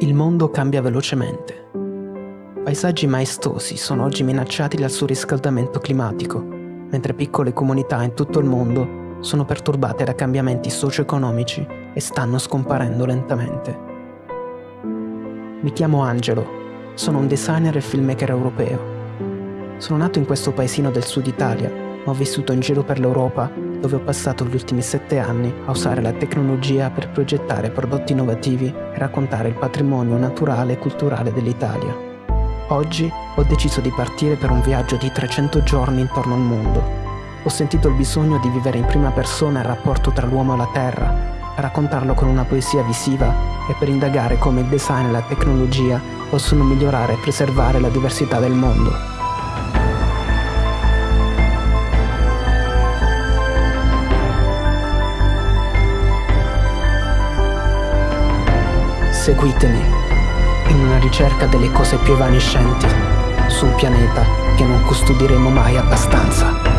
Il mondo cambia velocemente. Paesaggi maestosi sono oggi minacciati dal surriscaldamento climatico, mentre piccole comunità in tutto il mondo sono perturbate da cambiamenti socio-economici e stanno scomparendo lentamente. Mi chiamo Angelo, sono un designer e filmmaker europeo. Sono nato in questo paesino del sud Italia, ma ho vissuto in giro per l'Europa dove ho passato gli ultimi sette anni a usare la tecnologia per progettare prodotti innovativi e raccontare il patrimonio naturale e culturale dell'Italia. Oggi ho deciso di partire per un viaggio di 300 giorni intorno al mondo. Ho sentito il bisogno di vivere in prima persona il rapporto tra l'uomo e la terra, raccontarlo con una poesia visiva e per indagare come il design e la tecnologia possono migliorare e preservare la diversità del mondo. Seguitemi in una ricerca delle cose più evanescenti su un pianeta che non custodiremo mai abbastanza.